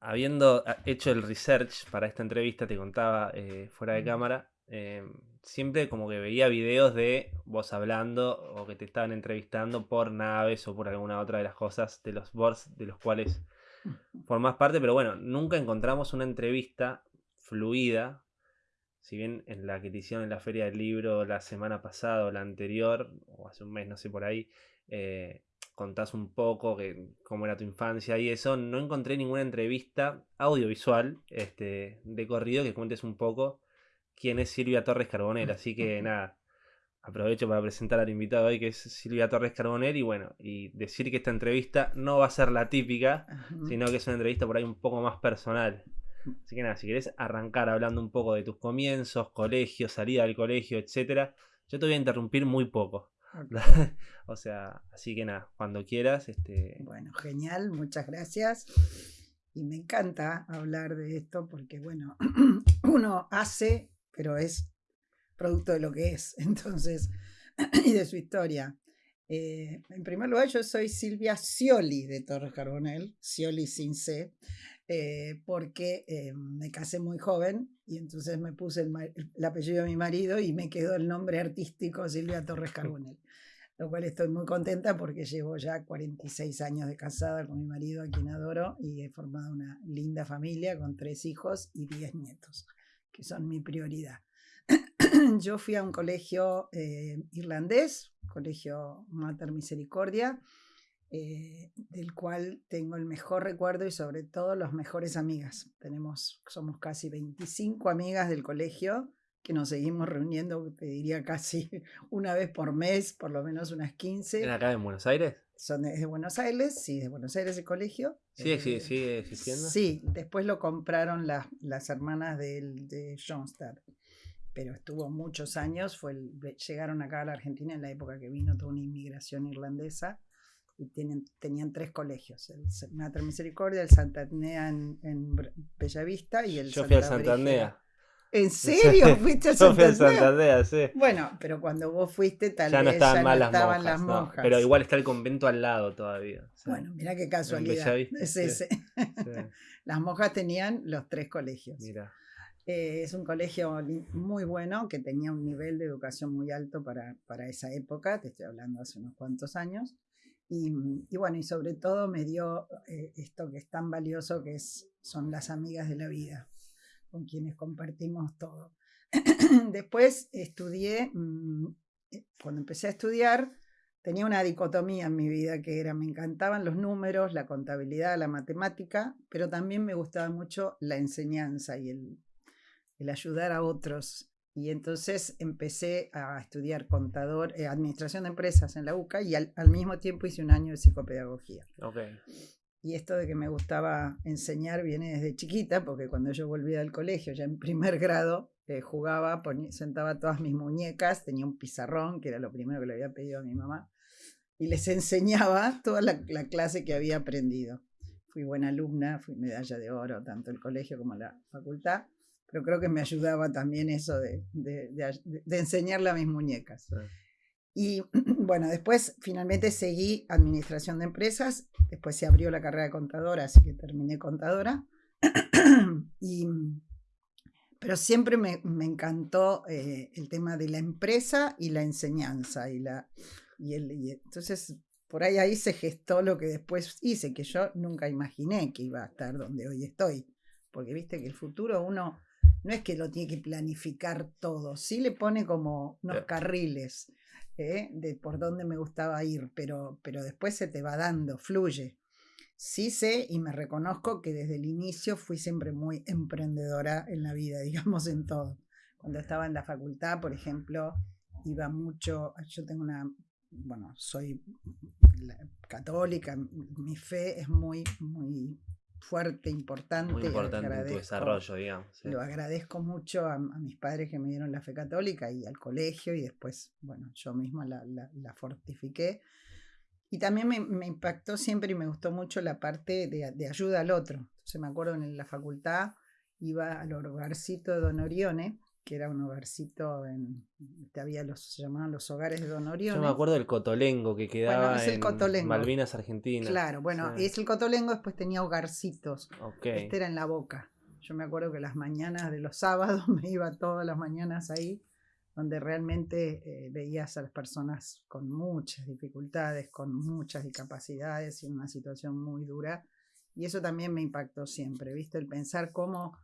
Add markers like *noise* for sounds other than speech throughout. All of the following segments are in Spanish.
habiendo ah, hecho el research para esta entrevista, te contaba eh, fuera de cámara, em, siempre como que veía videos de vos hablando o que te estaban entrevistando por naves o por alguna otra de las cosas de los boards de los cuales formás parte, pero bueno, nunca encontramos una entrevista fluida. Si bien en la que te hicieron en la Feria del Libro la semana pasada o la anterior, o hace un mes, no sé por ahí, eh, contás un poco que, cómo era tu infancia y eso, no encontré ninguna entrevista audiovisual este, de corrido que cuentes un poco quién es Silvia Torres Carbonell. Así que *laughs* nada, aprovecho para presentar al invitado hoy que es Silvia Torres Carbonell y bueno, y decir que esta entrevista no va a ser la típica, sino que es una entrevista por ahí un poco más personal. Así que nada, si querés arrancar hablando un poco de tus comienzos, colegio, salida del colegio, etcétera, yo te voy a interrumpir muy poco. *laughs* o sea, así que nada, cuando quieras. Este... Bueno, genial, muchas gracias. Y me encanta hablar de esto porque, bueno, *clears throat* uno hace, pero es producto de lo que es, *laughs* entonces, *clears throat* y de su historia. Eh, en primer lugar, yo soy Silvia Scioli de Torres Carbonell, Scioli sin C, eh, porque eh, me casé muy joven y entonces me puse el, apellido de mi marido y me quedó el nombre artístico Silvia Torres Carbonell, lo cual estoy muy contenta porque llevo ya 46 años de casada con mi marido, a quien adoro, y he formado una linda familia con tres hijos y diez nietos, que son mi prioridad. *clears throat* Yo fui a un colegio irlandés, colegio Mater Misericordia, eh, del cual tengo el mejor recuerdo y sobre todo las mejores amigas. Tenemos, somos casi 25 amigas del colegio que nos seguimos reuniendo, te diría casi *laughs* una vez por mes, por lo menos unas 15. ¿En acá en Buenos Aires? Son de, Buenos Aires, sí, de Buenos Aires el colegio. ¿Sí, sí eh, sigue existiendo? Sí, después lo compraron las, las hermanas de, de pero estuvo muchos años, fue llegaron acá a la Argentina en la época que vino toda una inmigración irlandesa y tienen, tenían tres colegios, el Mater Misericordia, el Santa en, en Bellavista y el Yo fui a Santa ¿En serio? *laughs* ¿Fuiste a Santa sí. Bueno, pero cuando vos fuiste tal ya vez estaban, ya no las, estaban monjas, las monjas. pero igual está el convento al lado todavía. bueno, mira qué casualidad. Es ese. *laughs* las monjas tenían los tres colegios. Mira. Eh, es un colegio muy bueno que tenía un nivel de educación muy alto para, para esa época, te estoy hablando hace unos cuantos años. Y, bueno, y sobre todo me dio eh, esto que es tan valioso, que es, son las amigas de la vida, con quienes compartimos todo. *clears throat* Después estudié, mm, eh, cuando empecé a estudiar, tenía una dicotomía en mi vida que era, me encantaban los números, la contabilidad, la matemática, pero también me gustaba mucho la enseñanza y el, el ayudar a otros y entonces empecé a estudiar contador, eh, administración de empresas en la UCA y al, mismo tiempo hice un año de psicopedagogía. Okay. Y esto de que me gustaba enseñar viene desde chiquita, porque cuando yo volví al colegio, ya en primer *laughs* grado, eh, jugaba, sentaba todas mis muñecas, tenía un pizarrón, que era lo primero que le había pedido a mi mamá, y les *laughs* enseñaba toda la, la clase que había aprendido. Fui buena alumna, fui medalla de oro, tanto el colegio como la facultad pero creo que me ayudaba también eso de, enseñarle a mis muñecas. Y *clears throat* bueno, después finalmente seguí administración de empresas, después se abrió la carrera de contadora, así que terminé contadora. *clears throat* y, pero siempre me, encantó eh, el tema de la empresa y la enseñanza. Y la, y el, entonces, por ahí, ahí se gestó lo que después hice, que yo nunca imaginé que iba a estar donde hoy estoy. Porque viste que el futuro uno no es que lo tiene que planificar todo, sí le pone como unos carriles ¿eh? de por dónde me gustaba ir, pero, pero después se te va dando, fluye. Sí sé y me reconozco que desde el inicio fui siempre muy emprendedora en la vida, *laughs* digamos, en todo. Cuando estaba en la facultad, por ejemplo, iba mucho, yo tengo una, bueno, soy católica, mi fe es muy, muy fuerte, importante. Muy importante en tu desarrollo, digamos. Lo agradezco mucho a, mis padres que me dieron la fe católica y al colegio y después, bueno, yo misma la, la, fortifiqué. Y también me, me, impactó siempre y me gustó mucho la parte de, de ayuda al otro. Entonces me acuerdo en la facultad iba al hogarcito de Don Orione que era un hogarcito en. había los, se llamaban los hogares de Don Orione. Yo me acuerdo del Cotolengo que quedaba es el en Cotolengo. Malvinas, Argentina. Claro, bueno, Sí. es el Cotolengo, después tenía hogarcitos. Ok. Este era en la boca. Yo me acuerdo que las mañanas de los sábados *laughs* me iba todas las mañanas ahí, donde realmente eh, veías a las personas con muchas dificultades, con muchas discapacidades y en una situación muy dura. Y eso también me impactó siempre, ¿viste? El pensar cómo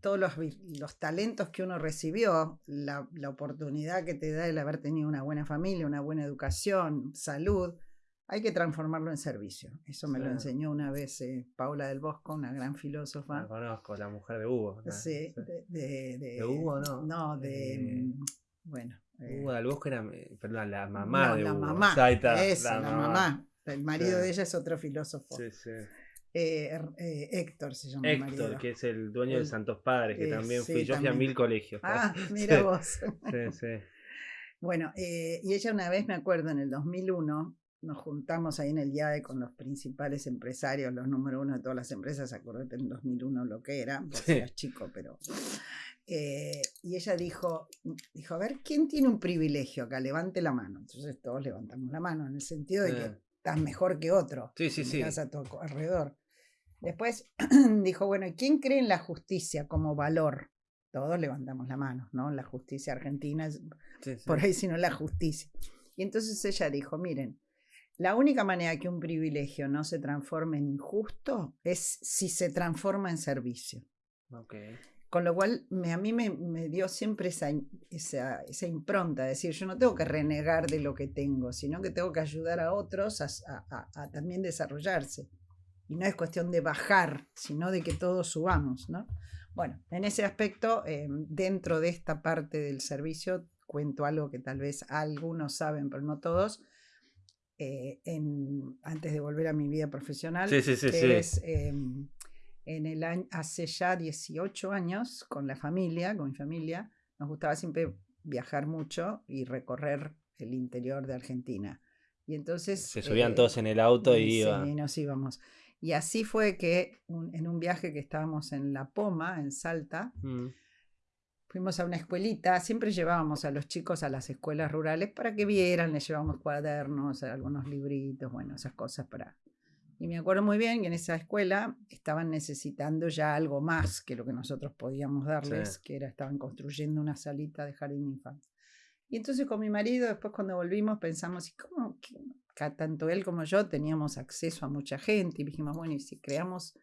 todos los, los talentos que uno recibió, la, la oportunidad que te da el haber tenido una buena familia, una buena educación, salud, hay que transformarlo en servicio. Eso me lo enseñó una vez eh, Paula del Bosco, una gran filósofa. La conozco, la mujer de Hugo. ¿no? Sí, de, de, ¿De Hugo, no? No, de. Eh, mm, bueno. eh, Hugo del Bosque era, perdón, la mamá no, de la Hugo. mamá. Ahí está, esa, la, mamá. El marido de ella es otro filósofo. Sí, sí. Eh, er- eh, Héctor se llama Héctor, que es el dueño de El- Santos Padres, que eh, también sí, fui. Yo fui a mil colegios. Ah, *laughs* *laughs* mira vos. Sí, sí. Bueno, y ella una vez, me acuerdo, en el 2001, nos juntamos ahí en el IAE con los principales empresarios, los número uno de todas las empresas, acordate en 2001 lo que era, vos Sí. eras chico, pero... eh, y ella dijo, dijo, a ver, ¿quién tiene un privilegio acá? Levante la mano. Entonces todos levantamos la mano, en el sentido de que estás mejor que otro. Sí, sí, sí. Mirás a tu alrededor. Después *clears throat* dijo, bueno, ¿y quién cree en la justicia como valor? Todos levantamos la mano, ¿no? La justicia argentina Sí, *laughs* sí. por ahí, sino la justicia. Y entonces ella dijo, miren, la única manera que un privilegio no se transforme en injusto es si se transforma en servicio. Ok. Con lo cual me, a mí me, me dio siempre esa, esa, esa impronta, de decir, yo no tengo que renegar de lo que tengo, sino que tengo que ayudar a otros a, a- a- a también desarrollarse. Y no es cuestión de bajar, sino de que todos subamos, ¿no? Bueno, en ese aspecto, eh, dentro de esta parte del servicio, cuento algo que tal vez algunos saben, pero no todos. eh, en- antes de volver a mi vida profesional, Sí, sí, sí, que es, em, en el año, hace ya 18 años con la familia, con mi familia, nos gustaba siempre viajar mucho y recorrer el interior de Argentina. Y entonces... Se subían eh, todos en el auto y Sí, iba. nos íbamos. Y así fue que un- en un viaje que estábamos en La Poma, en Salta, Mm. fuimos a una escuelita, siempre llevábamos a los chicos a las escuelas rurales para que vieran, les llevábamos cuadernos, algunos libritos, bueno, esas cosas para... Y me acuerdo muy bien que en esa escuela estaban necesitando ya algo más que lo que nosotros podíamos darles, Sí. que era, estaban construyendo una salita de jardín de. Y entonces con mi marido, después cuando volvimos, pensamos, ¿y cómo? que tanto él como yo teníamos acceso a mucha gente? Y dijimos, bueno, ¿y si creamos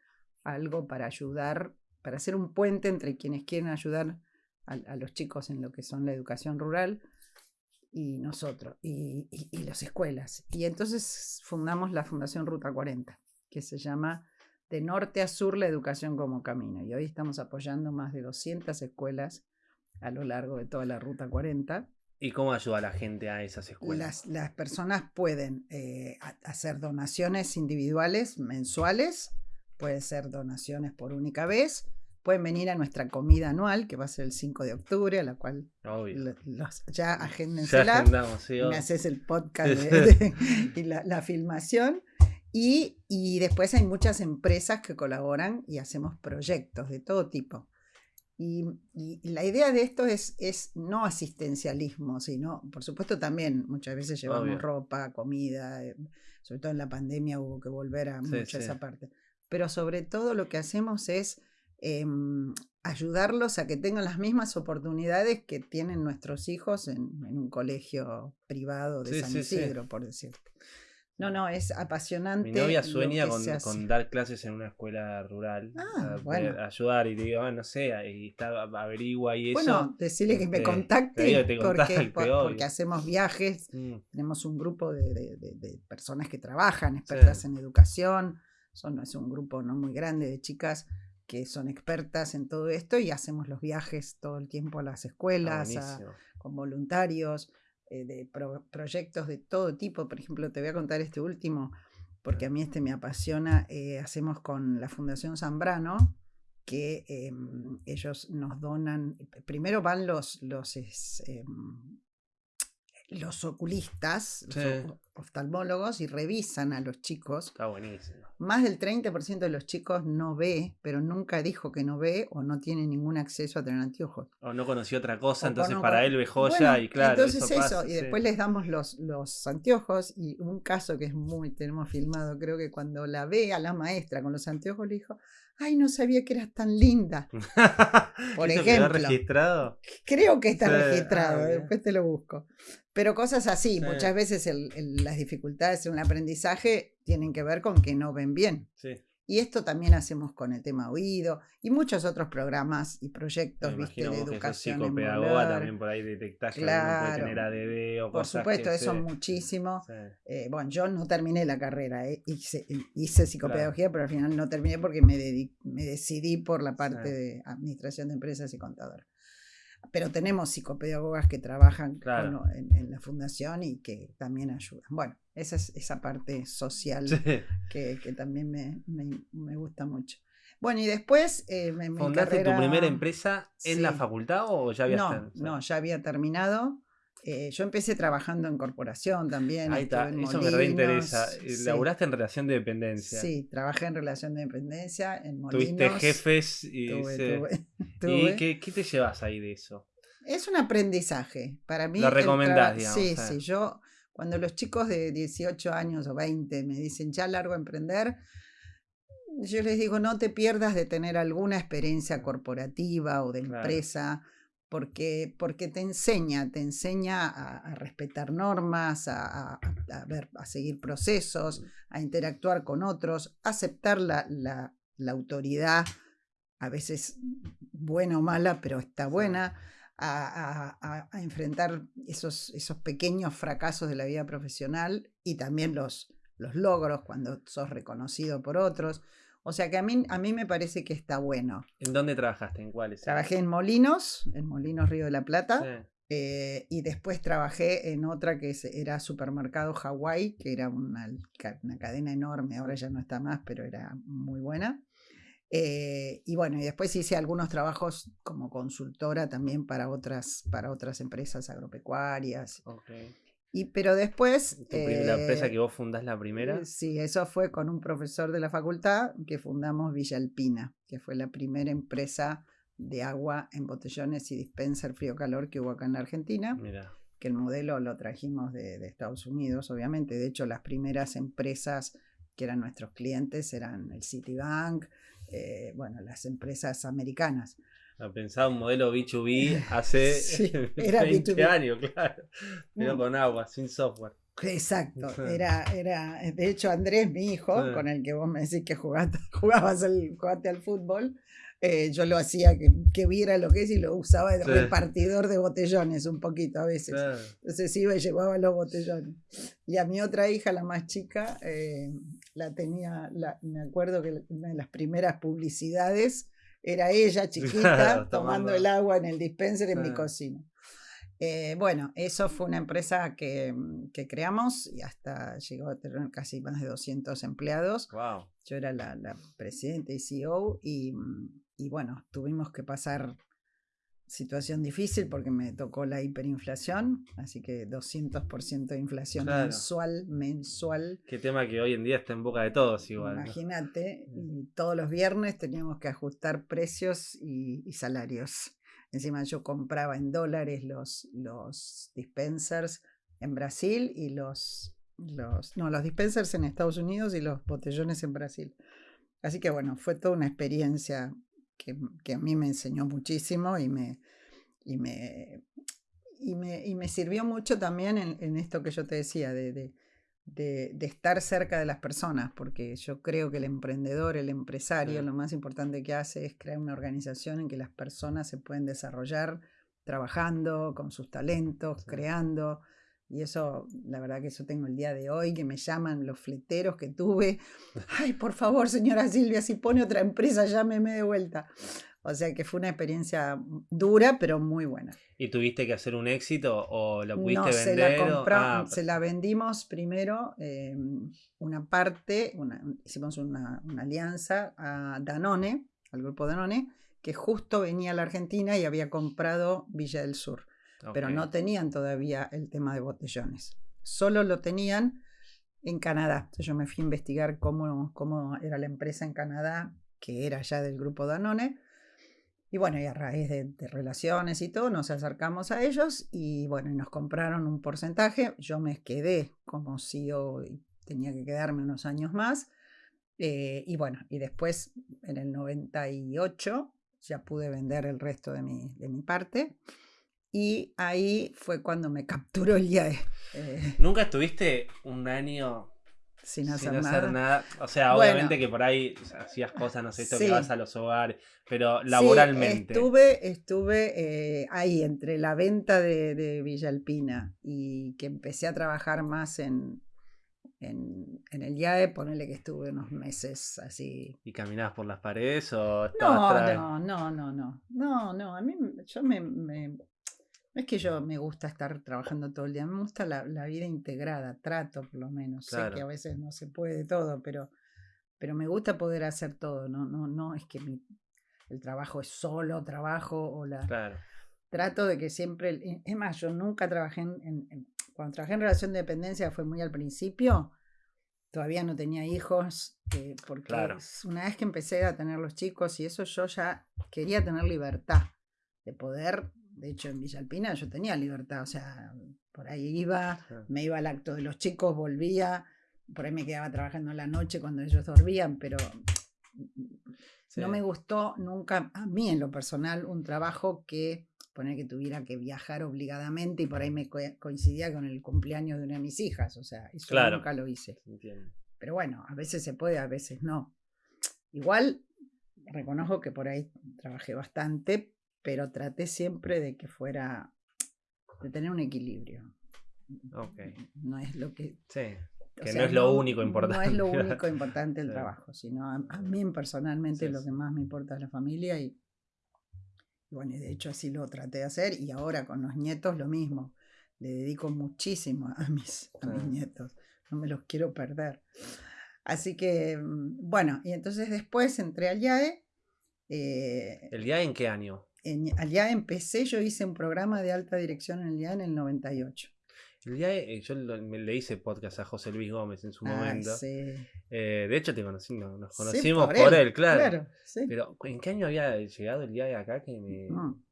algo para ayudar, para hacer un puente entre quienes quieren ayudar a, a los chicos en lo que son la educación rural y nosotros, y, y- y las escuelas. Y entonces fundamos la Fundación Ruta 40, que se llama De Norte a Sur la Educación como Camino. Y hoy estamos apoyando más de 200 escuelas a lo largo de toda la Ruta 40. ¿Y cómo ayuda a la gente a esas escuelas? Las, las personas pueden eh, ha- hacer donaciones individuales mensuales, puede ser donaciones por única vez, pueden venir a nuestra comida anual, que va a ser el 5 de octubre, a la cual los- ya Ya agéndensela, agendamos, sí. y obvio. me haces el podcast de- *laughs* de- y la, la filmación. Y, y después hay muchas empresas que colaboran y hacemos proyectos de todo tipo. Y, y- la idea de esto es, es no asistencialismo, sino, por supuesto, también muchas veces llevamos Obvio. ropa, comida, eh, sobre todo en la pandemia hubo que volver a Sí, mucho sí. esa parte. Pero sobre todo lo que hacemos es em, ayudarlos a que tengan las mismas oportunidades que tienen nuestros hijos en, en un colegio privado de Sí, San. Isidro, por decirte. No, no, es apasionante. Mi novia sueña con, con dar clases en una escuela rural. Ah, bueno. Ayudar y le digo, ah, no sé, y está, averigua y eso. Bueno, decirle que me este, contacte, te porque, contacte, porque hacemos viajes, Mm, tenemos un grupo de, de- de- de personas que trabajan, expertas en educación, son, es un grupo no muy grande de chicas que son expertas en todo esto y hacemos los viajes todo el tiempo a las está escuelas, a- con voluntarios, eh, de pro- proyectos de todo tipo. Por ejemplo, te voy a contar este último, porque a mí este me apasiona. eh, hacemos con la Fundación Zambrano, que em, ellos nos donan, primero van los, los, em, los oculistas, los Sí. oftalmólogos y revisan a los chicos. Está buenísimo. Más del 30% de los chicos no ve, pero nunca dijo que no ve o no tiene ningún acceso a tener anteojos. O no conoció otra cosa, O entonces para él ve joya Bueno, y claro. Entonces eso, y sí. después les damos los, los anteojos y un caso que es muy, tenemos filmado, creo que cuando la ve a la maestra con los anteojos le dijo, ay, no sabía que eras tan linda. *laughs* por ¿Eso quedó ejemplo. registrado? Creo que está Sí, registrado, ah, bien. después te lo busco. Pero cosas así, Sí. muchas veces el- el- las dificultades en el aprendizaje tienen que ver con que no ven bien. Sí. Y esto también hacemos con el tema oído y muchos otros programas y proyectos, viste, de que educación. psicopedagoga también por ahí detectás que alguno puede Claro. tener ADD o Por cosas supuesto, que eso se- muchísimo. sí. Eh, bueno, yo no terminé la carrera, eh, hice, hice psicopedagogía, pero al final no terminé porque me, me decidí por la parte Sí. de administración de empresas y contador. Pero tenemos psicopedagogas que trabajan Claro. con- en, en la fundación y que también ayudan. Bueno, esa es esa parte social Sí. que, que también me, me- me gusta mucho. Bueno, y después eh, me, ¿Fundaste tu carrera- primera empresa en la facultad o ya habías No, ten- no, ya había terminado. Eh, yo empecé trabajando en corporación también. Ahí está, en eso me reinteresa. Eh, sí. Laburaste en relación de dependencia. Sí, trabajé en relación de dependencia, en Molinos. Tuviste jefes y. Tuve, sí. tuve, *laughs* ¿Y qué, qué te llevas ahí de eso? Es un aprendizaje. Para mí. Lo recomendás, digamos, Sí, sí. Yo, cuando los chicos de 18 años o 20 me dicen ya largo a emprender, yo les digo no te pierdas de tener alguna experiencia corporativa o de Claro. empresa. Porque, porque te enseña, te enseña a, a respetar normas, a, a- a ver, a seguir procesos, a interactuar con otros, a aceptar la, la- la autoridad, a veces buena o mala, pero está buena, a- a- a enfrentar esos, esos pequeños fracasos de la vida profesional y también los, los logros cuando sos reconocido por otros. O sea que a mí, a mí me parece que está bueno. ¿En dónde trabajaste? ¿En cuáles? Trabajé en Molinos, en Molinos Río de la Plata. Sí. Eh, y después trabajé en otra que era Supermercado Hawái, que era una cadena enorme, ahora ya no está más, pero era muy buena. Eh, y bueno, y después hice algunos trabajos como consultora también para otras, para otras empresas agropecuarias. Ok. Y, pero después... Pri- la empresa eh, que vos fundás la primera. eh, Sí, eso fue con un profesor de la facultad que fundamos Villa Alpina, que fue la primera empresa de agua en botellones y dispenser frío-calor que hubo acá en la Argentina, que el modelo lo trajimos de, de Estados Unidos, obviamente. De hecho, las primeras empresas que eran nuestros clientes eran el Citibank, eh, bueno, las empresas americanas. Pensaba un modelo B2B *laughs* hace Sí, *laughs* era 20 B2B. años, claro. Pero Mm. con agua, sin software. Exacto, *laughs* era, era, de hecho Andrés, mi hijo, Sí. con el que vos me decís que jugaste, jugabas al, jugaste al fútbol, eh, yo lo hacía que, que viera lo que es y lo usaba de Sí. repartidor de botellones un poquito a veces. Claro. Entonces iba y llevaba los botellones. Y a mi otra hija, la más chica, eh, la tenía, la- me acuerdo que una de las primeras publicidades era ella *laughs* chiquita Claro, tomando el agua en el dispenser en mi cocina. Eh, bueno, eso fue una empresa que, que creamos y hasta llegó a tener casi más de 200 empleados. Wow. Yo era la, la presidenta y CEO y, mm, y bueno, tuvimos que pasar situación difícil porque me tocó la hiperinflación, así que 200% de inflación Claro. mensual, mensual. Qué tema que hoy en día está en boca de todos igual. Imagínate, y todos los viernes teníamos que ajustar precios y, y salarios. Encima yo compraba en dólares los, los dispensers en Brasil y los, los, no, los dispensers en Estados Unidos y los botellones en Brasil. Así que bueno, fue toda una experiencia que, que a mí me enseñó muchísimo y me, y me, y me, y me sirvió mucho también en, en esto que yo te decía, de, de, de- de estar cerca de las personas, porque yo creo que el emprendedor, el empresario, Sí. lo más importante que hace es crear una organización en que las personas se pueden desarrollar trabajando con sus talentos, Sí. creando. Y eso, la verdad que eso tengo el día de hoy, que me llaman los fleteros que tuve. *laughs* Ay, por favor, señora Silvia, si pone otra empresa, llámeme de vuelta. O sea que fue una experiencia dura, pero muy buena. ¿Y tuviste que hacer un éxito o lo pudiste No, se vender? la, o- compra- Ah, se la vendimos primero eh, una parte, una- hicimos una, una alianza a Danone, al grupo Danone, que justo venía a la Argentina y había comprado Villa del Sur, pero no tenían todavía el tema de botellones. Solo lo tenían en Canadá. Entonces yo me fui a investigar cómo, cómo era la empresa en Canadá, que era ya del grupo Danone. Y bueno, y a raíz de, relaciones y todo, nos acercamos a ellos y bueno, nos compraron un porcentaje. Yo me quedé como CEO y tenía que quedarme unos años más. Eh, y bueno, y después en el 98 ya pude vender el resto de mi, de mi parte. Y ahí fue cuando me capturó el IAE. Eh. ¿Nunca estuviste un año sin hacer, nada. O sea, obviamente que por ahí hacías cosas, no sé, esto que vas a los hogares, pero laboralmente. estuve, estuve eh, ahí entre la venta de, de Villa Alpina y que empecé a trabajar más en, en, el IAE, ponele que estuve unos meses así. ¿Y caminabas por las paredes o estabas no, no, no, no, no, no, no, a mí yo me, me, no es que yo me gusta estar trabajando todo el día, me gusta la, vida integrada, trato por lo menos, sé que a veces no se puede todo, pero, pero me gusta poder hacer todo, no, no, no es que mi, el trabajo es solo trabajo o la... Claro. Trato de que siempre, es más, yo nunca trabajé en cuando trabajé en relación de dependencia fue muy al principio, todavía no tenía hijos, eh, porque una vez que empecé a tener los chicos y eso yo ya quería tener libertad de poder, de hecho en Villa Alpina yo tenía libertad, o sea, por ahí iba, me iba al acto de los chicos, volvía, por ahí me quedaba trabajando en la noche cuando ellos dormían, pero no me gustó nunca, a mí en lo personal, un trabajo que poner que tuviera que viajar obligadamente y por ahí me coincidía con el cumpleaños de una de mis hijas, o sea, eso nunca lo hice. Pero bueno, a veces se puede, a veces no. Igual reconozco que por ahí trabajé bastante, pero traté siempre de que fuera, de tener un equilibrio. No es lo que... Sí. Que no es lo único importante. No es lo *laughs* único importante el trabajo, sino a, mí personalmente lo que más me importa es la familia y, bueno, de hecho así lo traté de hacer y ahora con los nietos lo mismo. Le dedico muchísimo a mis, a mis nietos. No me los quiero perder. Así que, mm, bueno, y entonces después entré al IAE. Eh, ¿El IAE en qué año? En, al IAE empecé, yo hice un programa de alta dirección en el IAE en el 98. El IAE, yo le hice podcast a José Luis Gómez en su momento. Eh, de hecho, te conocí, nos conocimos por, él, claro. Pero, ¿en qué año había llegado el IAE acá? Que me... Mm.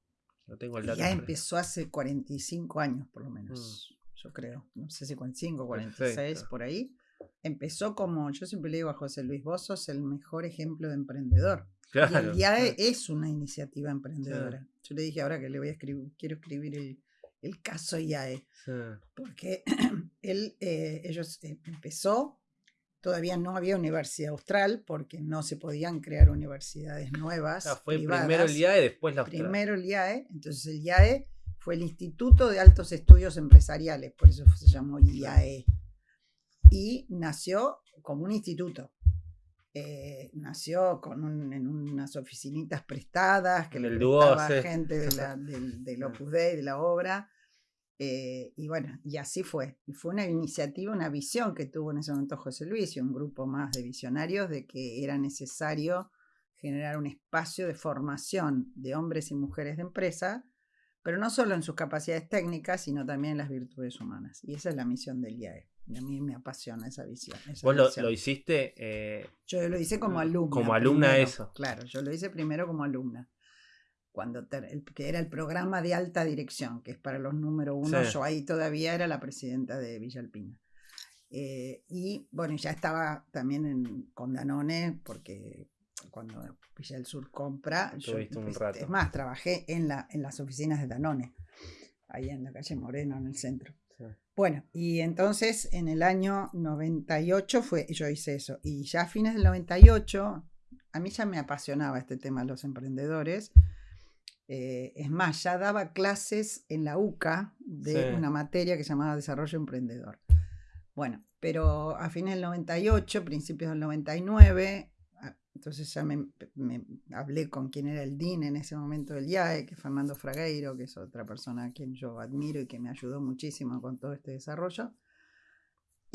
No tengo el dato. Ya empezó hace 45 años, por lo menos. Mm. Yo creo. No sé si 45, 46, por ahí. Empezó como, yo siempre le digo a José Luis, vos sos el mejor ejemplo de emprendedor. y el IAE es una iniciativa emprendedora. Yo le dije ahora que le voy a escribir, quiero escribir el, el caso IAE. Porque *clears throat* él, eh, ellos eh, empezó, todavía no había universidad austral porque no se podían crear universidades nuevas. fue primero el IAE, después la austral. Primero el IAE, entonces el IAE fue el Instituto de Altos Estudios Empresariales, por eso se llamó IAE. Y nació como un instituto. Eh, nació con en unas oficinitas prestadas que le prestaba gente de la, *laughs* del, del, Opus Dei, de la obra, eh, y bueno, y así fue. Y fue una iniciativa, una visión que tuvo en ese momento José Luis y un grupo más de visionarios de que era necesario generar un espacio de formación de hombres y mujeres de empresa, pero no solo en sus capacidades técnicas, sino también en las virtudes humanas. Y esa es la misión del IAE. Y a mí me apasiona esa visión. ¿Vos lo, hiciste? Eh, yo lo hice como alumna. Como alumna eso. Claro, yo lo hice primero como alumna cuando que era el programa de alta dirección, que es para los número uno, yo ahí todavía era la presidenta de Villalpina. Eh, y bueno, ya estaba también en, con Danone, porque cuando Villa del Sur compra, yo, un rato. es más, trabajé en, la, en las oficinas de Danone, ahí en la calle Moreno, en el centro. Bueno, y entonces en el año 98 fue, yo hice eso, y ya a fines del 98, a mí ya me apasionaba este tema de los emprendedores, eh, es más, ya daba clases en la UCA de una materia que se llamaba Desarrollo Emprendedor. Bueno, pero a fines del 98, principios del 99, ah, entonces ya me, hablé con quien era el DIN en ese momento del IAE, que es Fernando Fragueiro, que es otra persona a quien yo admiro y que me ayudó muchísimo con todo este desarrollo.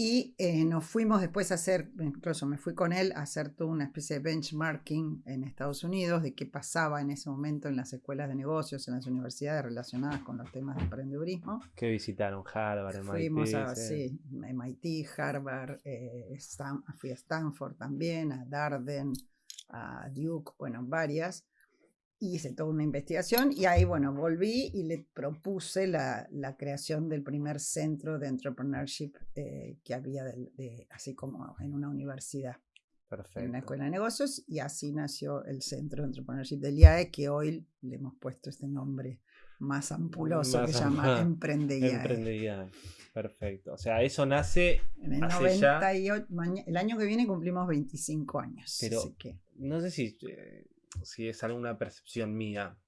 Y eh, nos fuimos después a hacer, incluso me fui con él a hacer toda una especie de benchmarking en Estados Unidos de qué pasaba en ese momento en las escuelas de negocios, en las universidades relacionadas con los temas de emprendedurismo. ¿Qué visitaron? Harvard, MIT. Fuimos a sí, MIT, Harvard, eh, fui a Stanford también, a Darden, a Duke, bueno, varias hice toda una investigación y ahí, bueno, volví y le propuse la, la creación del primer centro de entrepreneurship eh, que había, de, así como en una universidad. Perfecto. En una escuela de negocios y así nació el centro de entrepreneurship del IAE que hoy le hemos puesto este nombre más ampuloso que se llama *laughs* Emprende IAE. Perfecto. O sea, eso nace en el 98, el año que viene cumplimos 25 años. Pero no sé si eh, si es alguna percepción mía,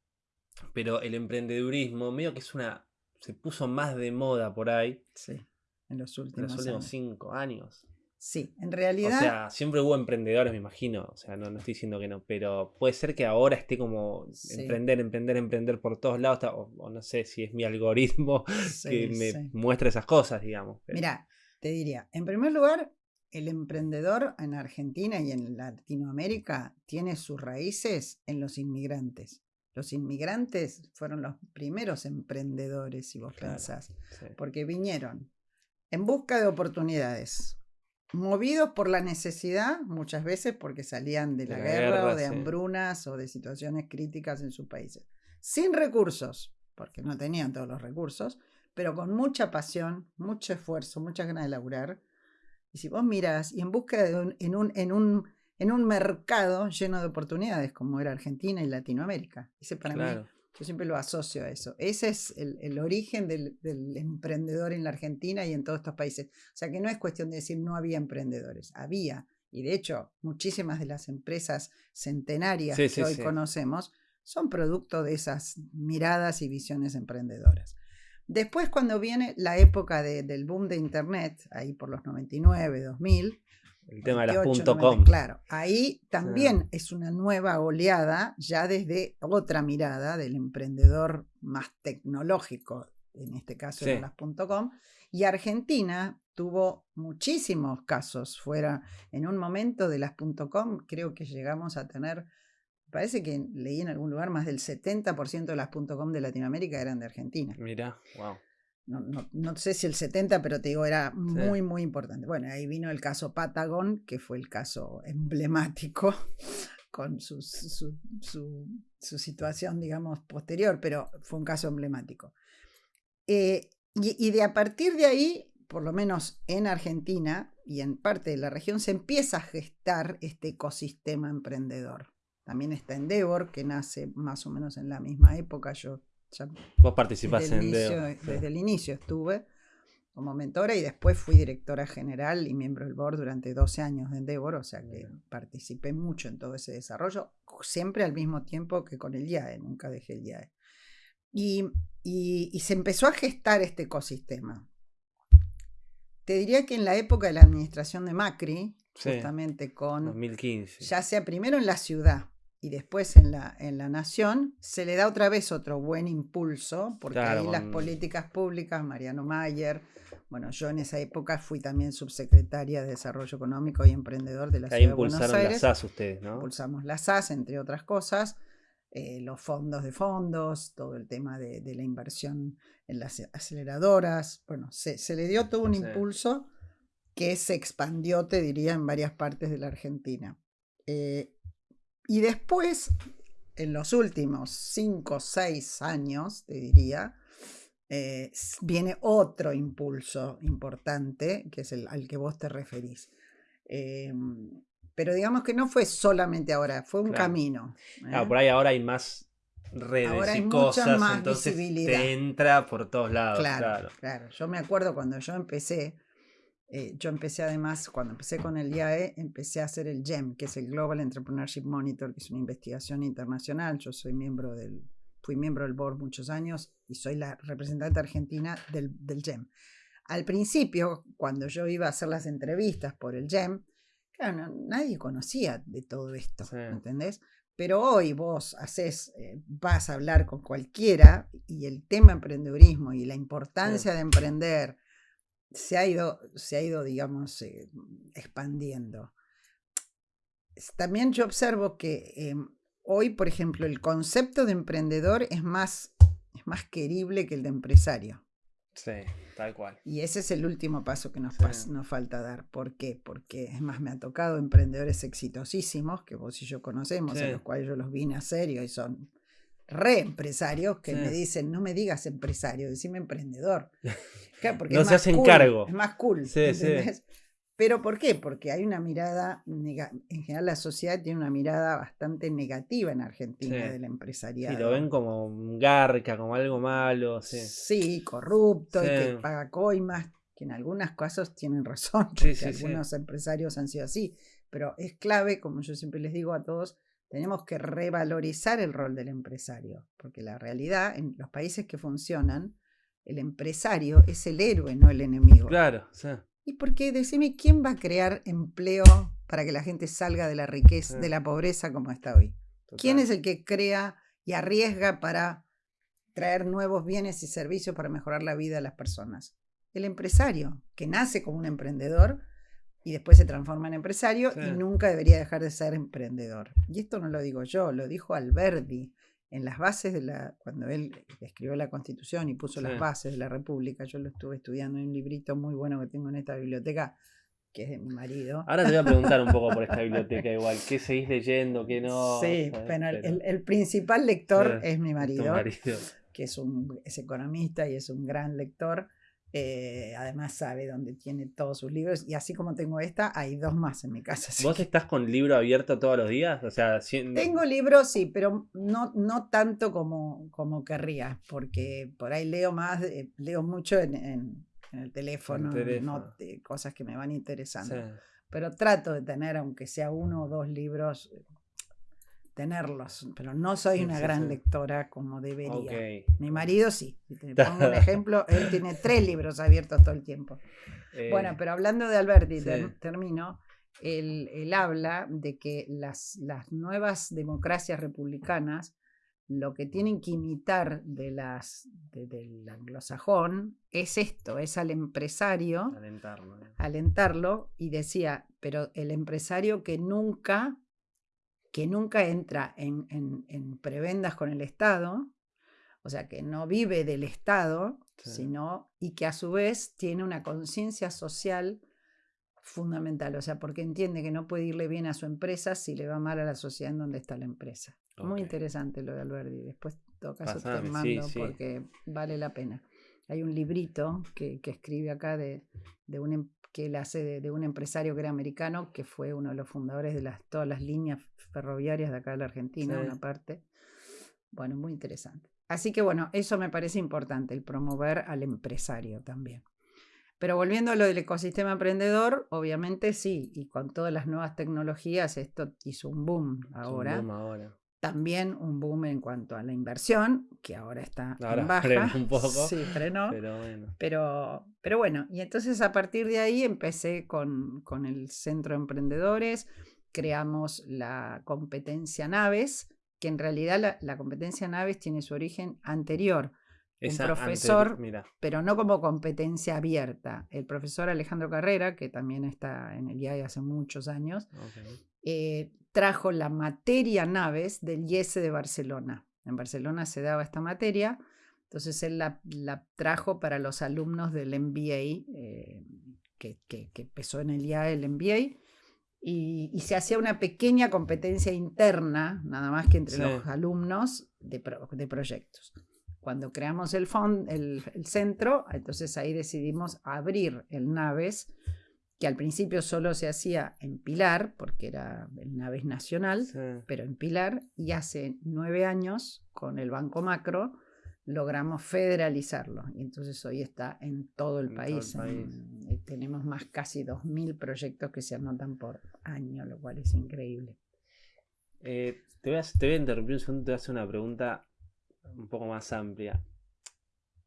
pero el emprendedurismo medio que es una... se puso más de moda por ahí. Sí, en los últimos, cinco años. Sí, en realidad... O sea, siempre hubo emprendedores, me imagino. O sea, no, no estoy diciendo que no, pero puede ser que ahora esté como emprender, emprender, emprender por todos lados. O, no sé si es mi algoritmo *laughs* que me muestra esas cosas, digamos. Mira, te diría, en primer lugar, el emprendedor en Argentina y en Latinoamérica tiene sus raíces en los inmigrantes. Los inmigrantes fueron los primeros emprendedores, si vos pensás, porque vinieron en busca de oportunidades, movidos por la necesidad, muchas veces porque salían de la, guerra, o de hambrunas o de situaciones críticas en sus países, sin recursos, porque no tenían todos los recursos, pero con mucha pasión, mucho esfuerzo, muchas ganas de laburar y si vos miras y en busca de un, en, un, en, un, en un mercado lleno de oportunidades como era Argentina y Latinoamérica. Ese para mí, yo siempre lo asocio a eso. Ese es el, el origen del, del, emprendedor en la Argentina y en todos estos países. O sea que no es cuestión de decir no había emprendedores, había. Y de hecho, muchísimas de las empresas centenarias que hoy conocemos son producto de esas miradas y visiones emprendedoras. Después, cuando viene la época del boom de Internet, ahí por los 99, 2000. El tema de las .com. Claro, ahí también es una nueva oleada, ya desde otra mirada del emprendedor más tecnológico, en este caso de las .com. Y Argentina tuvo muchísimos casos fuera. En un momento de las .com, creo que llegamos a tener Parece que leí en algún lugar más del 70% de las .com de Latinoamérica eran de Argentina. Mira, wow. No, sé si el 70, pero te digo, era muy, muy importante. Bueno, ahí vino el caso Patagon, que fue el caso emblemático *laughs* con su, su, situación, digamos, posterior, pero fue un caso emblemático. Eh, y, y de a partir de ahí, por lo menos en Argentina y en parte de la región, se empieza a gestar este ecosistema emprendedor. También está Endeavor, que nace más o menos en la misma época. Yo Vos participás en Endeavor. Desde el inicio estuve como mentora y después fui directora general y miembro del board durante 12 años de Endeavor, o sea que participé mucho en todo ese desarrollo, siempre al mismo tiempo que con el IAE, nunca dejé el IAE. Y, y, se empezó a gestar este ecosistema. Te diría que en la época de la administración de Macri, justamente con... 2015. Ya sea primero en la ciudad, y después en la, en la nación, se le da otra vez otro buen impulso, porque ahí las políticas públicas, Mariano Mayer, bueno, yo en esa época fui también subsecretaria de Desarrollo Económico y Emprendedor de la Ciudad de Buenos Aires. las SAS ustedes, ¿no? Impulsamos las SAS, entre otras cosas, eh, los fondos de fondos, todo el tema de, la inversión en las aceleradoras, bueno, se, se le dio todo un impulso que se expandió, te diría, en varias partes de la Argentina. Eh, y después, en los últimos 5 o 6 años, te diría, eh, viene otro impulso importante, que es el al que vos te referís. Em, pero digamos que no fue solamente ahora, fue un camino. ¿eh? por ahí ahora hay más redes y cosas, más entonces te entra por todos lados. claro, claro. Yo me acuerdo cuando yo empecé, eh, yo empecé además, cuando empecé con el IAE, empecé a hacer el GEM, que es el Global Entrepreneurship Monitor, que es una investigación internacional. Yo soy miembro del, fui miembro del board muchos años y soy la representante argentina del, del GEM. Al principio, cuando yo iba a hacer las entrevistas por el GEM, claro, nadie conocía de todo esto, ¿entendés? Pero hoy vos haces, eh, vas a hablar con cualquiera y el tema emprendedurismo y la importancia de emprender, se ha ido, se ha ido digamos, eh, expandiendo. También yo observo que em, hoy, por ejemplo, el concepto de emprendedor es más, es más querible que el de empresario. Sí, tal cual. Y ese es el último paso que nos, nos falta dar. ¿Por qué? Porque es más, me ha tocado emprendedores exitosísimos, que vos y yo conocemos, a los cuales yo los vine a serio y son re empresarios que me dicen, no me digas empresario, decime emprendedor. *laughs* porque no se hacen cargo. Es más cool. Sí, sí. ¿Pero por qué? Porque hay una mirada, en general la sociedad tiene una mirada bastante negativa en Argentina del empresariado. Y lo ven como un garca, como algo malo. Sí, sí corrupto, y que paga coimas, que en algunos casos tienen razón, porque algunos empresarios han sido así. Pero es clave, como yo siempre les digo a todos, tenemos que revalorizar el rol del empresario, porque la realidad, en los países que funcionan, el empresario es el héroe, no el enemigo. Claro, sí. Y porque decime, ¿quién va a crear empleo para que la gente salga de la riqueza, de la pobreza como está hoy? ¿Quién es el que crea y arriesga para traer nuevos bienes y servicios para mejorar la vida de las personas? El empresario, que nace como un emprendedor y después se transforma en empresario y nunca debería dejar de ser emprendedor. Y esto no lo digo yo, lo dijo Alberti en las bases de la, cuando él escribió la constitución y puso las bases de la república, yo lo estuve estudiando en un librito muy bueno que tengo en esta biblioteca, que es de mi marido. Ahora te voy a preguntar un poco por esta *laughs* biblioteca igual, ¿qué seguís leyendo, qué no? Sí, pero, el, principal lector es mi marido, que es, un, es economista y es un gran lector. Eh, además sabe dónde tiene todos sus libros y así como tengo esta, hay dos más en mi casa. *laughs* ¿Vos estás con libro abierto todos los días? O sea, Tengo libros, sí, pero no, no tanto como, como querría, porque por ahí leo más, leo mucho en, el teléfono, No, cosas que me van interesando. Pero trato de tener, aunque sea uno o dos libros, tenerlos, pero no soy una gran lectora como debería. Mi marido sí. te *laughs* pongo un ejemplo, él tiene tres libros abiertos todo el tiempo. bueno, eh, pero hablando de Alberti, termino. Él, habla de que las, las nuevas democracias republicanas lo que tienen que imitar de las, del anglosajón es esto, es al empresario, alentarlo, alentarlo, y decía, pero el empresario que nunca que nunca entra en, prebendas con el Estado, o sea, que no vive del Estado, sino y que a su vez tiene una conciencia social fundamental, o sea, porque entiende que no puede irle bien a su empresa si le va mal a la sociedad en donde está la empresa. Muy interesante lo de Alberti, después toca caso te mando porque vale la pena. Hay un librito que, escribe acá de, de un em, que él hace de, un empresario que era americano, que fue uno de los fundadores de las, todas las líneas ferroviarias de acá de la Argentina, una parte. Bueno, muy interesante. Así que bueno, eso me parece importante, el promover al empresario también. Pero volviendo a lo del ecosistema emprendedor, obviamente sí, y con todas las nuevas tecnologías esto hizo un boom ahora. Un boom ahora también un boom en cuanto a la inversión, que ahora está en *laughs* baja. un poco. Sí, frenó. Pero bueno. Pero, bueno, y entonces a partir de ahí empecé con, el Centro de Emprendedores, creamos la competencia Naves, que en realidad la, competencia Naves tiene su origen anterior. un profesor, pero no como competencia abierta. El profesor Alejandro Carrera, que también está en el IAE hace muchos años, eh, trajo la materia naves del IES de Barcelona. En Barcelona se daba esta materia, entonces él la, trajo para los alumnos del MBA, eh, que, empezó en el IAE el MBA, y, se hacía una pequeña competencia interna, nada más que entre los alumnos de, proyectos. Cuando creamos el, el, el centro, entonces ahí decidimos abrir el Naves que al principio solo se hacía en Pilar, porque era el Naves Nacional, pero en Pilar, y hace nueve años, con el Banco Macro, logramos federalizarlo. Y entonces hoy está en todo el país. Eh, tenemos más casi 2.000 proyectos que se anotan por año, lo cual es increíble. Eh, te, voy a, te, voy a, interrumpir un segundo, te voy a hacer una pregunta un poco más amplia.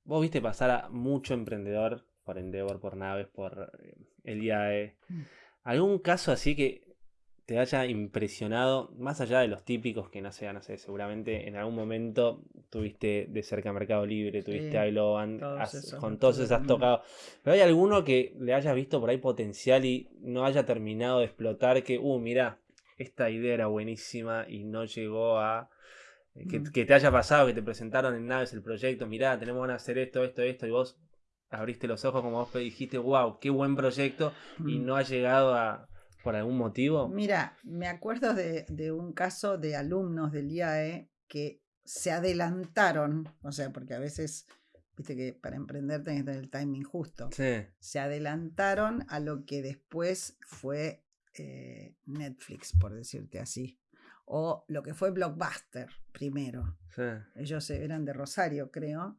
Vos viste pasar a mucho emprendedor por Endeavor, por Naves, por eh, el IAE. Mm. ¿Algún caso así que te haya impresionado, más allá de los típicos que no sé, no sé, seguramente en algún momento tuviste de cerca Mercado Libre, tuviste Sí, esos con todos esos has también. tocado. Pero hay alguno que le hayas visto por ahí potencial y no haya terminado de explotar, que, uh, mira, esta idea era buenísima y no llegó a... Que, Mm. que te haya pasado, que te presentaron en Naves el proyecto, mirá, tenemos ganas de hacer esto, esto, esto, y vos abriste los ojos como vos dijiste, wow, qué buen proyecto, y Mm. no ha llegado a, por algún motivo. Mira, me acuerdo de, de un caso de alumnos del IAE que se adelantaron, o sea, porque a veces, viste que para emprender tenés que tener el timing justo. Sí, Se adelantaron a lo que después fue eh, Netflix, por decirte así. O lo que fue Blockbuster primero. sí. Ellos eran de Rosario, creo,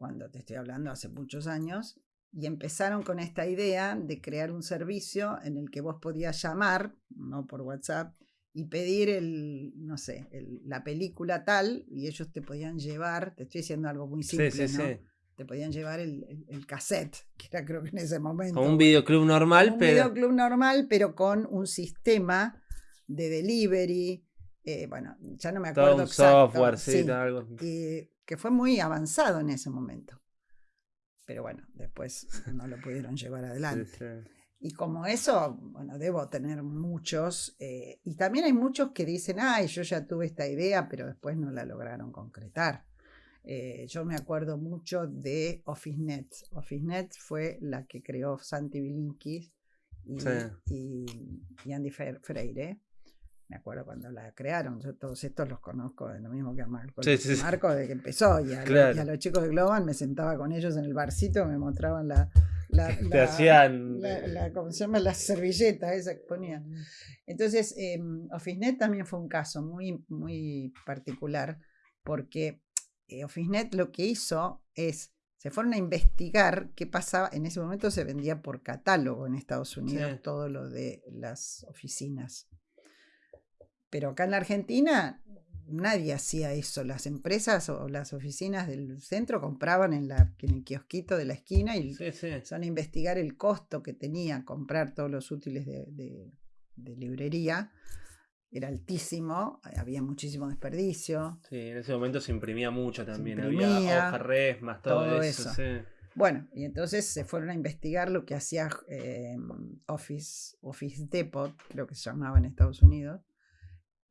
cuando te estoy hablando hace muchos años, y empezaron con esta idea de crear un servicio en el que vos podías llamar, no por WhatsApp, y pedir el, no sé, el- la película tal, y ellos te podían llevar, te estoy diciendo algo muy simple, sí, sí, ¿no? sí. Te podían llevar el, el- el cassette, *laughs* que era creo que en ese momento. Como un videoclub normal, un pero. videoclub normal, pero con un sistema de delivery. eh, bueno, ya no me acuerdo. Todo un exacto, software, sí, algo. Que fue muy avanzado en ese momento. Pero bueno, después no lo pudieron llevar *laughs* adelante. sí. Y como eso, bueno, debo tener muchos. eh, y también hay muchos que dicen, ay, yo ya tuve esta idea, pero después no la lograron concretar. Eh, yo me acuerdo mucho de OfficeNet. OfficeNet fue la que creó Santi Bilinkis y, Sí. y- y Andy Freire. Me acuerdo cuando la crearon. Yo todos estos los conozco de lo mismo que a Marco. Sí. Marco de que empezó. Y a, *laughs* y los chicos de Globan me sentaba con ellos en el barcito, me mostraban la, la, Te la- hacían. la, la- ¿cómo se llama? Las servilletas esas que ponían. Entonces, eh, OfficeNet también fue un caso muy, muy particular porque eh, OfficeNet lo que hizo es, se fueron a investigar qué pasaba, en ese momento se vendía por catálogo en Estados Unidos Sí. todo lo de las oficinas. Pero acá en la Argentina nadie hacía eso. Las empresas o las oficinas del centro compraban en, la, en el kiosquito de la esquina y Sí, sí. empezaron a investigar el costo que tenía comprar todos los útiles de, de- de librería. Era altísimo, había muchísimo desperdicio. Sí, en ese momento se imprimía mucho también. imprimía, Había hoja res, más todo, todo eso. eso. Sí. Bueno, y entonces se fueron a investigar lo que hacía eh, Office, Office Depot, creo que se llamaba en Estados Unidos.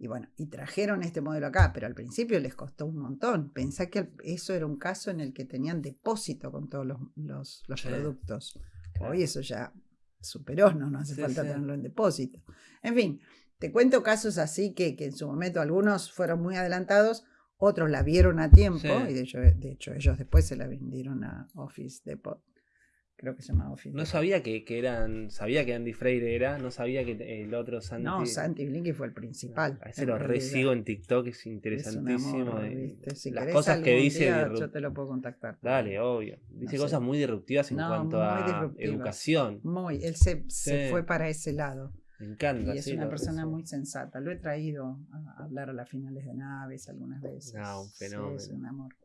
Y bueno, y trajeron este modelo acá, pero al principio les costó un montón. Pensá que eso era un caso en el que tenían depósito con todos los, los- los Sí. productos. Claro. Hoy eso ya superó, no, no hace Sí, falta sí. tenerlo en depósito. En fin, te cuento casos así que, que en su momento algunos fueron muy adelantados, otros la vieron a tiempo, y de hecho, de hecho ellos después se la vendieron a Office Depot. Creo que se llama Office No sabía que, que eran. Sabía que Andy Freire era, no sabía que el otro Santi. No, Santi Blinky fue el principal. A ese lo resigo en TikTok, es Es interesantísimo. amor, eh. Si las cosas que dice. día, yo te lo puedo contactar. Dale, obvio. Dice cosas muy disruptivas en No, cuanto a educación. Muy, él se, se fue para ese lado. Me encanta. Y es sí, una persona muy sensata. Lo he traído a hablar a las finales de naves algunas veces. Ah, un Sí, es fenómeno. un amor.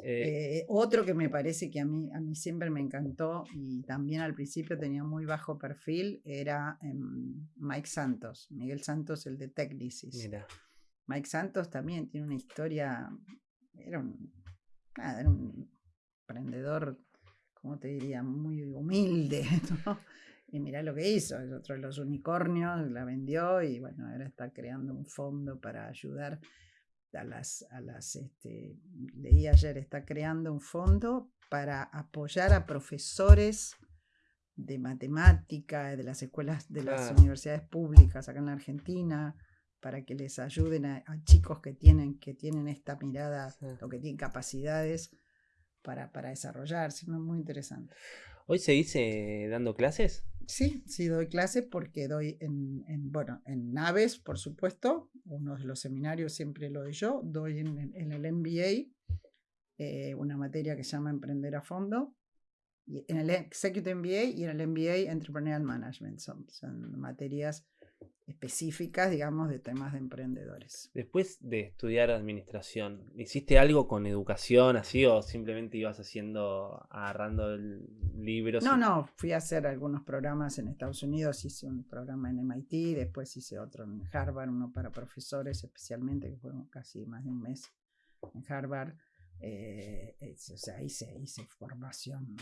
Eh, Eh, otro que me parece que a mí, a mí siempre me encantó y también al principio tenía muy bajo perfil era em, Mike Santos, Miguel Santos, el de Technicis. mira. Mike Santos también tiene una historia, era un, nada, era un emprendedor, ¿cómo te diría? Muy humilde, *laughs* ¿no? Y mirá lo que hizo, es otro de los unicornios, la vendió y bueno, ahora está creando un fondo para ayudar a las, a las, este, leí ayer, está creando un fondo para apoyar a profesores de matemática, de las escuelas, de las universidades públicas acá en la Argentina, para que les ayuden a, a chicos que tienen, que tienen esta mirada Sí. o que tienen capacidades para, para desarrollarse. Muy interesante. ¿Hoy se dice dando clases? Sí, sí doy clase porque doy en, en, bueno, en naves, por supuesto. Uno de los seminarios siempre lo doy yo. Doy en, el- en el MBA eh, una materia que se llama Emprender a Fondo. Y en el Executive MBA y en el MBA Entrepreneurial Management. Son, son materias específicas, digamos, de temas de emprendedores. Después de estudiar administración, ¿hiciste algo con educación así o simplemente ibas haciendo, agarrando libros? No, no, fui a hacer algunos programas en Estados Unidos, hice un programa en MIT, después hice otro en Harvard, uno para profesores especialmente, que fueron casi más de un mes en Harvard. Eh, o sea, hice, hice formación,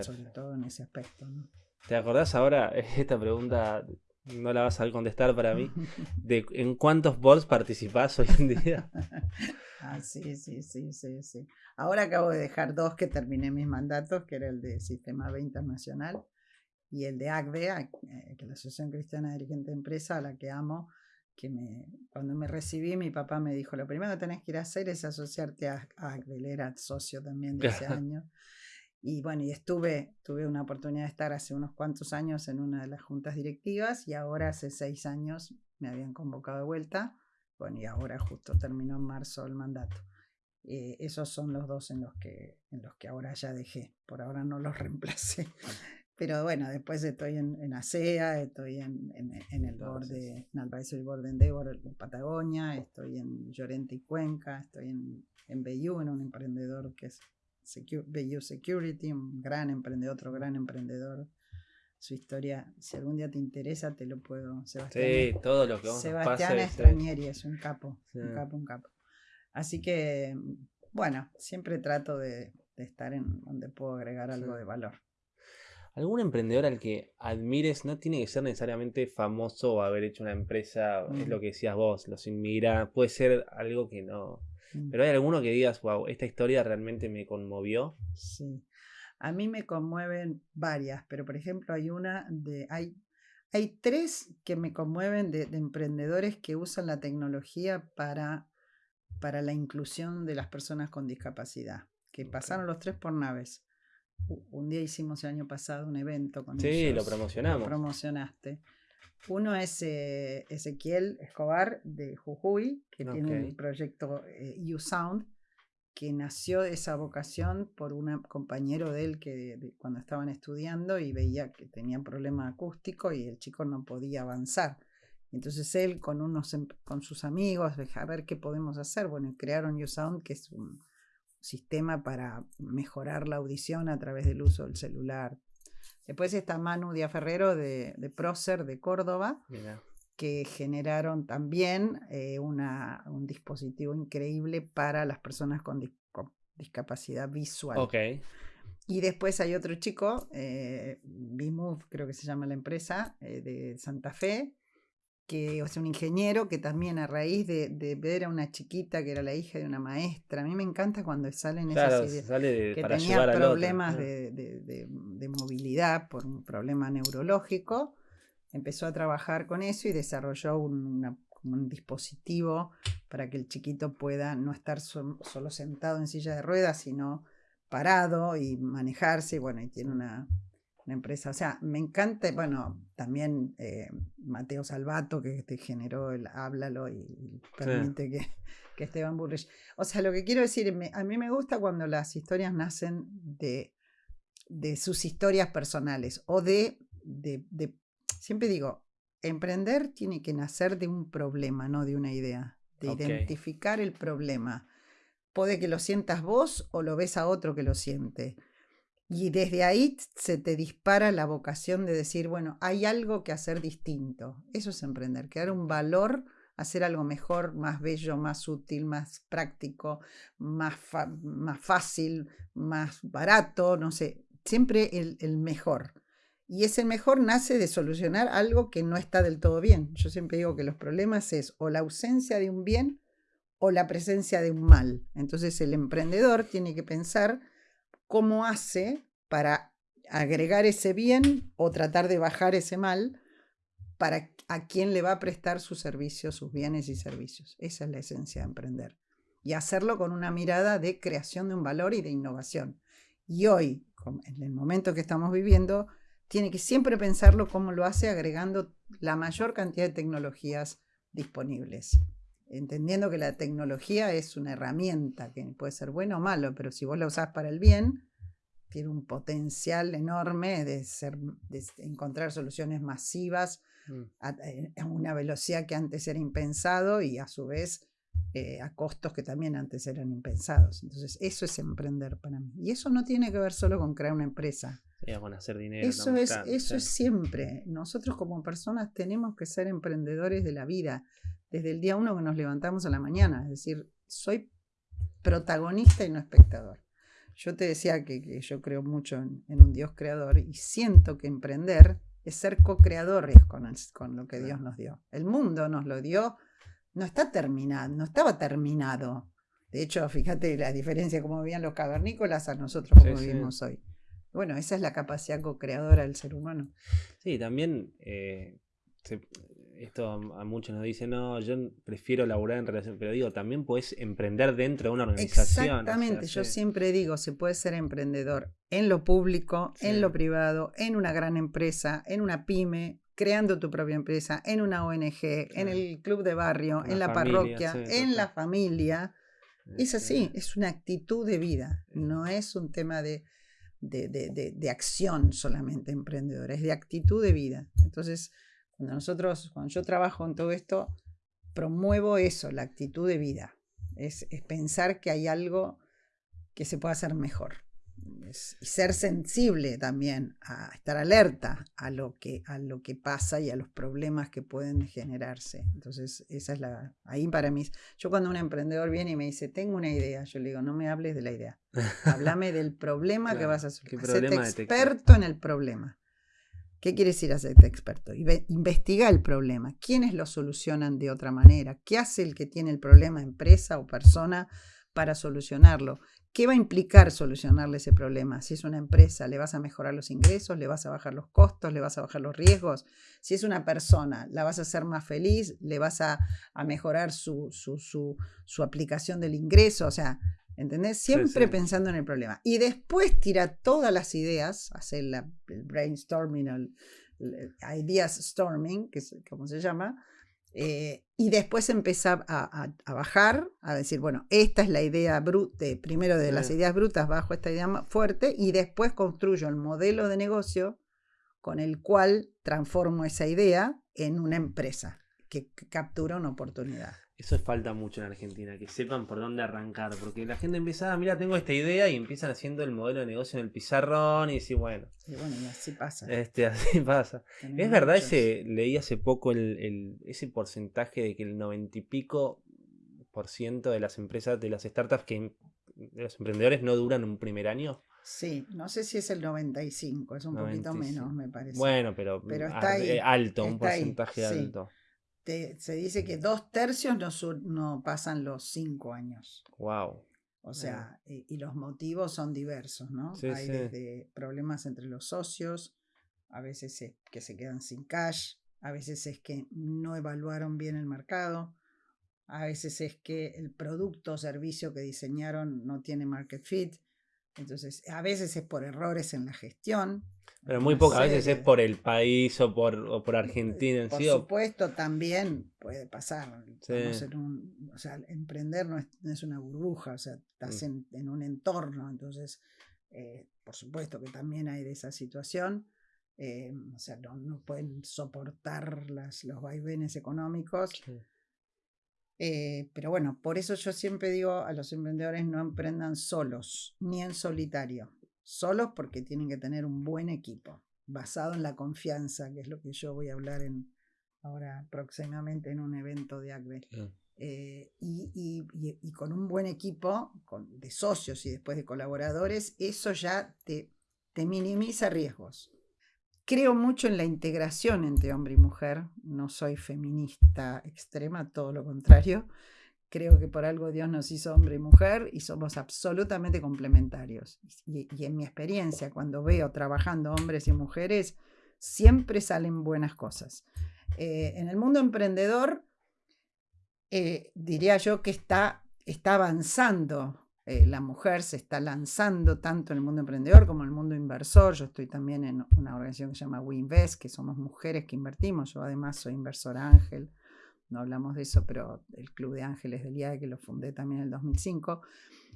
sobre todo en ese aspecto. ¿no? ¿Te acordás ahora *laughs* esta pregunta? No la vas a contestar para mí. De ¿En cuántos boards participás hoy en día? *laughs* ah, sí, sí, sí, sí, sí. Ahora acabo de dejar dos que terminé mis mandatos, que era el de Sistema B Internacional y el de ACDE, eh, que es la Asociación Cristiana de Dirigente de Empresa, a la que amo, que me, cuando me recibí mi papá me dijo, lo primero que tenés que ir a hacer es asociarte a ACDE, él era socio también de ese año. Y bueno, y estuve, tuve una oportunidad de estar hace unos cuantos años en una de las juntas directivas y ahora hace seis años me habían convocado de vuelta. Bueno, y ahora justo terminó en marzo el mandato. Eh, esos son los dos en los, que, en los que ahora ya dejé. Por ahora no los *laughs* reemplacé. Pero bueno, después estoy en, en ASEA, estoy en, en, el board de, en Advisory Board de Endeavor en Patagonia, estoy en Llorente y Cuenca, estoy en, en BU, en un emprendedor que es Secure, Security, un gran emprendedor, otro gran emprendedor. Su historia, si algún día te interesa, te lo puedo. Sebastián, sí, todo lo que vamos Sebastián Estranieri es un capo, un capo, un capo. Así que, bueno, siempre trato de, estar en donde puedo agregar algo de valor. ¿Algún emprendedor al que admires no tiene que ser necesariamente famoso o haber hecho una empresa? Es lo que decías vos, los inmigra. Puede ser algo que no, Mm. Pero hay alguno que digas, wow, esta historia realmente me conmovió. Sí. A mí me conmueven varias, pero por ejemplo hay una de, hay, hay tres que me conmueven de, emprendedores que usan la tecnología para, para la inclusión de las personas con discapacidad, que pasaron los tres por naves. Un día hicimos el año pasado un evento con ellos. Sí, lo promocionamos. Lo promocionaste. Uno es eh, Ezequiel Escobar de Jujuy, que tiene el proyecto eh, U-Sound, que nació de esa vocación por un compañero de él que cuando estaban estudiando y veía que tenía problema acústico y el chico no podía avanzar. Entonces él con, unos, em, con sus amigos, a ver qué podemos hacer. Bueno, crearon U-Sound, que es un sistema para mejorar la audición a través del uso del celular, Después está Manu Díaz Ferrero de, de Procer de Córdoba, que generaron también eh, una, un dispositivo increíble para las personas con, discapacidad visual. Okay. Y después hay otro chico, eh, creo que se llama la empresa, eh, de Santa Fe, que es un ingeniero que también a raíz de, ver a una chiquita que era la hija de una maestra, a mí me encanta cuando salen esas ideas, que tenía problemas de, movilidad por un problema neurológico, empezó a trabajar con eso y desarrolló un, dispositivo para que el chiquito pueda no estar solo sentado en silla de ruedas, sino parado y manejarse, bueno, y tiene una empresa. O sea, me encanta, bueno, también eh, Mateo Salvato, que te generó el háblalo y, permite que, *laughs* que, Esteban Burrich. O sea, lo que quiero decir, a mí me gusta cuando las historias nacen de, de sus historias personales o de, de, de, siempre digo, emprender tiene que nacer de un problema, no de una idea, de identificar el problema. Puede que lo sientas vos o lo ves a otro que lo siente y desde ahí se te dispara la vocación de decir, bueno, hay algo que hacer distinto. Eso es emprender, crear un valor, hacer algo mejor, más bello, más útil, más práctico, más, más fácil, más barato, no sé, siempre el, el mejor. Y ese mejor nace de solucionar algo que no está del todo bien. Yo siempre digo que los problemas es o la ausencia de un bien o la presencia de un mal. Entonces el emprendedor tiene que pensar cómo hace para agregar ese bien o tratar de bajar ese mal para a quién le va a prestar sus servicios, sus bienes y servicios. Esa es la esencia de emprender. Y hacerlo con una mirada de creación de un valor y de innovación. Y hoy, en el momento que estamos viviendo, tiene que siempre pensarlo como lo hace agregando la mayor cantidad de tecnologías disponibles. Entendiendo que la tecnología es una herramienta que puede ser bueno o malo, pero si vos la usás para el bien, tiene un potencial enorme de, ser, de encontrar soluciones masivas mm. eh, a, una velocidad que antes era impensado y a su vez eh, a costos que también antes eran impensados. Entonces, eso es emprender para mí. Y eso no tiene que ver solo con crear una empresa. con hacer dinero. Eso, es, eso es siempre. Nosotros como personas tenemos que ser emprendedores de la vida, desde el día uno que nos levantamos a la mañana. Es decir, soy protagonista y no espectador. Yo te decía que, yo creo mucho en, un Dios creador y siento que emprender es ser co-creadores con, con lo que Dios nos dio. El mundo nos lo dio, no está terminado, no estaba terminado. De hecho, fíjate la diferencia como vivían los cavernícolas a nosotros como vivimos hoy. Bueno, esa es la capacidad co-creadora del ser humano. Sí, también eh, esto a muchos nos dicen, no, yo prefiero laburar en relación, pero digo, también puedes emprender dentro de una organización. Exactamente, yo siempre digo, se puede ser emprendedor en lo público, en lo privado, en una gran empresa, en una pyme, creando tu propia empresa, en una ONG, en el club de barrio, en la parroquia, en la familia. Es así, es una actitud de vida, no es un tema de, de, de, de acción solamente emprendedora, es de actitud de vida. Entonces, cuando nosotros, cuando yo trabajo en todo esto, promuevo eso, la actitud de vida. Es, pensar que hay algo que se puede hacer mejor. y ser sensible también, a estar alerta a lo, que, a lo que pasa y a los problemas que pueden generarse. Entonces, esa es la. Ahí para mí. Yo, cuando un emprendedor viene y me dice, tengo una idea, yo le digo, no me hables de la idea. *laughs* Háblame del problema que vas a solucionar. experto en el problema. ¿Qué quiere decir hacerte experto? Investiga el problema. ¿Quiénes lo solucionan de otra manera? ¿Qué hace el que tiene el problema, empresa o persona, para solucionarlo? ¿Qué va a implicar solucionarle ese problema? Si es una empresa, ¿le vas a mejorar los ingresos? ¿Le vas a bajar los costos? ¿Le vas a bajar los riesgos? Si es una persona, ¿la vas a hacer más feliz? ¿Le vas a, mejorar su, su, aplicación del ingreso? O sea, ¿Entendés? Siempre pensando en el problema. Y después tira todas las ideas, hace el brainstorming, el, ideas storming, que es como se llama, eh, y después empieza a, bajar, a decir, bueno, esta es la idea bruta, primero de las ideas brutas bajo esta idea más fuerte, y después construyo el modelo de negocio con el cual transformo esa idea en una empresa que captura una oportunidad. Eso falta mucho en Argentina, que sepan por dónde arrancar, porque la gente empieza, ah, mira, tengo esta idea y empiezan haciendo el modelo de negocio en el pizarrón y decir, bueno. Y bueno, y así pasa. Este, *laughs* así pasa. es verdad, ese, leí hace poco el, ese porcentaje de que el noventa y pico por ciento de las empresas, de las startups, que de los emprendedores no duran un primer año. Sí, no sé si es el 95, es un poquito menos, me parece. Bueno, pero, está eh, alto, un porcentaje alto se dice que dos tercios no, no pasan los cinco años. Wow. O sea, y, los motivos son diversos, ¿no? Hay desde problemas entre los socios, a veces es que se quedan sin cash, a veces es que no evaluaron bien el mercado, a veces es que el producto o servicio que diseñaron no tiene market fit, entonces a veces es por errores en la gestión, pero muy pocas veces es por el país o por, o por Argentina en por sí. Por supuesto, también puede pasar. o sea, emprender no es, una burbuja, o sea, estás mm. en, un entorno, entonces, eh, por supuesto que también hay de esa situación. Eh, o sea, no, pueden soportar las, los vaivenes económicos. Eh, pero bueno, por eso yo siempre digo a los emprendedores no emprendan solos, ni en solitario solos porque tienen que tener un buen equipo, basado en la confianza, que es lo que yo voy a hablar en, ahora próximamente en un evento de ACBE. Eh, y, con un buen equipo con, de socios y después de colaboradores, eso ya te, te minimiza riesgos. Creo mucho en la integración entre hombre y mujer, no soy feminista extrema, todo lo contrario, Creo que por algo Dios nos hizo hombre y mujer y somos absolutamente complementarios. Y, en mi experiencia, cuando veo trabajando hombres y mujeres, siempre salen buenas cosas. Eh, en el mundo emprendedor, eh, diría yo que está, está avanzando. Eh, la mujer se está lanzando tanto en el mundo emprendedor como en el mundo inversor. Yo estoy también en una organización que se llama WeInvest, que somos mujeres que invertimos. Yo además soy inversora ángel no hablamos de eso, pero el Club de Ángeles del IAE, que lo fundé también en el 2005.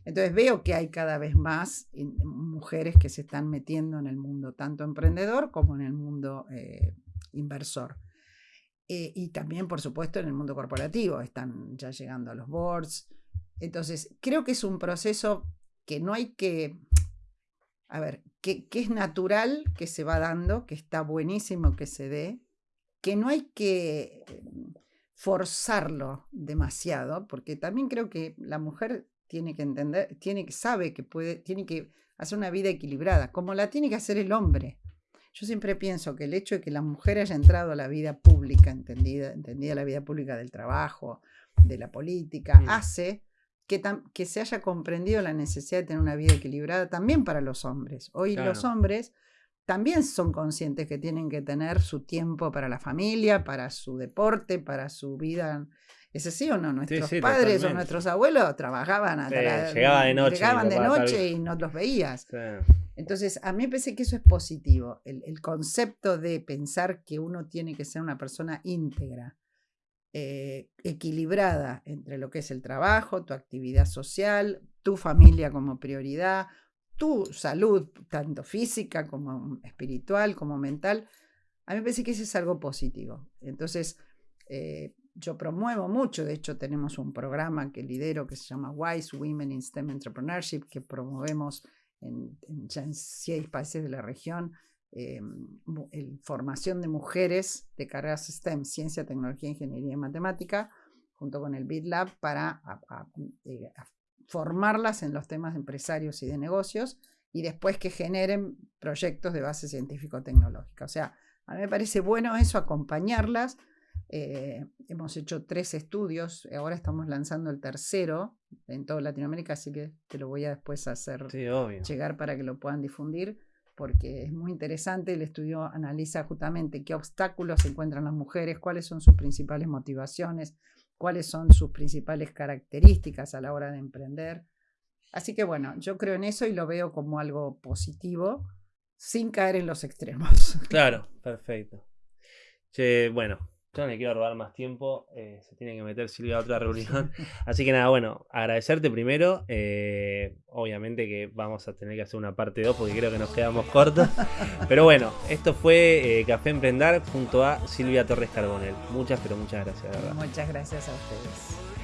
Entonces veo que hay cada vez más mujeres que se están metiendo en el mundo tanto emprendedor como en el mundo eh, inversor. Eh, y también, por supuesto, en el mundo corporativo, están ya llegando a los boards. Entonces, creo que es un proceso que no hay que, a ver, que, que es natural que se va dando, que está buenísimo que se dé, que no hay que em, forzarlo demasiado, porque también creo que la mujer tiene que entender, tiene que sabe que puede, tiene que hacer una vida equilibrada, como la tiene que hacer el hombre. Yo siempre pienso que el hecho de que la mujer haya entrado a la vida pública, entendida, entendida la vida pública del trabajo, de la política, Mm. hace que, se haya comprendido la necesidad de tener una vida equilibrada también para los hombres. Hoy los hombres también son conscientes que tienen que tener su tiempo para la familia, para su deporte, para su vida. ¿Es así o no? Nuestros sí, padres o nuestros abuelos trabajaban hasta Sí, la- llegaba de noche, llegaban de tal- noche y no los veías. Entonces, a mí me parece que eso es positivo. El, el concepto de pensar que uno tiene que ser una persona íntegra, eh, equilibrada entre lo que es el trabajo, tu actividad social, tu familia como prioridad, tu salud, tanto física como espiritual, como mental. A mí me parece que eso es algo positivo. Entonces, eh, yo promuevo mucho, de hecho tenemos un programa que lidero que se llama Wise Women in STEM Entrepreneurship, que promovemos en, en ya en seis países de la región, eh, formación de mujeres de carreras STEM, ciencia, tecnología, ingeniería y matemática, junto con el BitLab para a- a- eh, a formarlas en los temas de empresarios y de negocios y después que generen proyectos de base científico-tecnológica. O sea, a mí me parece bueno eso, acompañarlas. Eh, hemos hecho tres estudios, ahora estamos lanzando el tercero en toda Latinoamérica, así que te lo voy a después hacer Sí, llegar para que lo puedan difundir, porque es muy interesante. El estudio analiza justamente qué obstáculos encuentran las mujeres, cuáles son sus principales motivaciones, cuáles son sus principales características a la hora de emprender. Así que bueno, yo creo en eso y lo veo como algo positivo, sin caer en los extremos. Claro, perfecto. Bueno, yo no le quiero robar más tiempo. eh, se tiene que meter Silvia a otra *laughs* reunión. Así que nada, bueno, agradecerte primero. eh, obviamente que vamos a tener que hacer una parte 2 porque creo que nos quedamos cortos. Pero bueno, esto fue eh, Café Emprendar junto a Silvia Torres Carbonel. Muchas, pero muchas gracias, de verdad. Muchas gracias a ustedes.